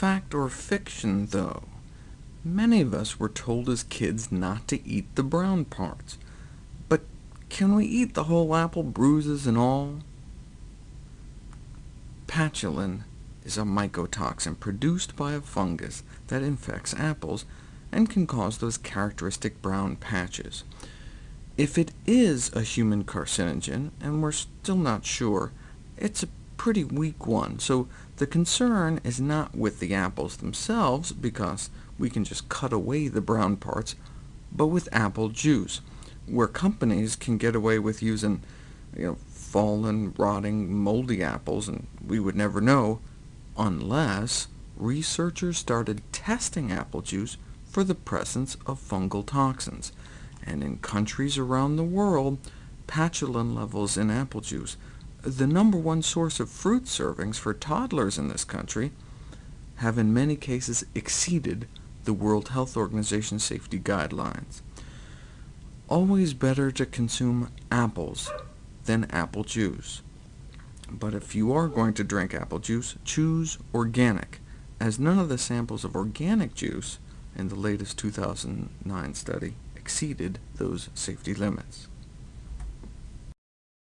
fact or fiction, though? Many of us were told as kids not to eat the brown parts. But can we eat the whole apple, bruises and all? Patulin is a mycotoxin produced by a fungus that infects apples, and can cause those characteristic brown patches. If it is a human carcinogen, and we're still not sure, it's a pretty weak one, so the concern is not with the apples themselves, because we can just cut away the brown parts, but with apple juice, where companies can get away with using you know, fallen, rotting, moldy apples, and we would never know, unless researchers started testing apple juice for the presence of fungal toxins, and in countries around the world, patulin levels in apple juice the number one source of fruit servings for toddlers in this country, have in many cases exceeded the World Health Organization safety guidelines. Always better to consume apples than apple juice. But if you are going to drink apple juice, choose organic, as none of the samples of organic juice in the latest 2009 study exceeded those safety limits.